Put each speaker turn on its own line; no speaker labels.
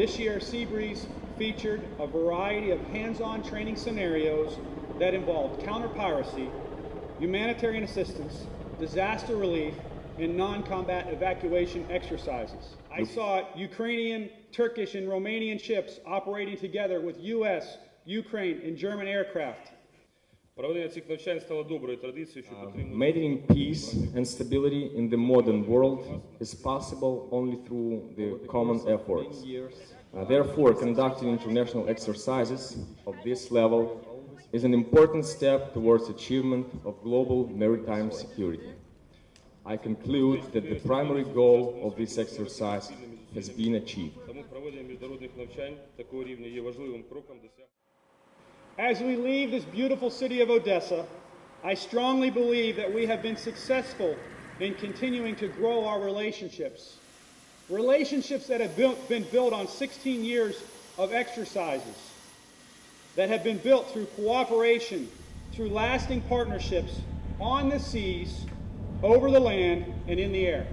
This year, Seabreeze featured a variety of hands-on training scenarios that involved counter-piracy, humanitarian assistance, disaster relief, and non-combat evacuation exercises. I saw Ukrainian, Turkish, and Romanian ships operating together with U.S., Ukraine, and German aircraft.
Maintaining peace and stability in the modern world is possible only through the common efforts. Uh, therefore, conducting international exercises of this level is an important step towards achievement of global maritime security. I conclude that the primary goal of this exercise has been achieved.
As we leave this beautiful city of Odessa, I strongly believe that we have been successful in continuing to grow our relationships. Relationships that have been built on 16 years of exercises, that have been built through cooperation, through lasting partnerships on the seas, over the land, and in the air.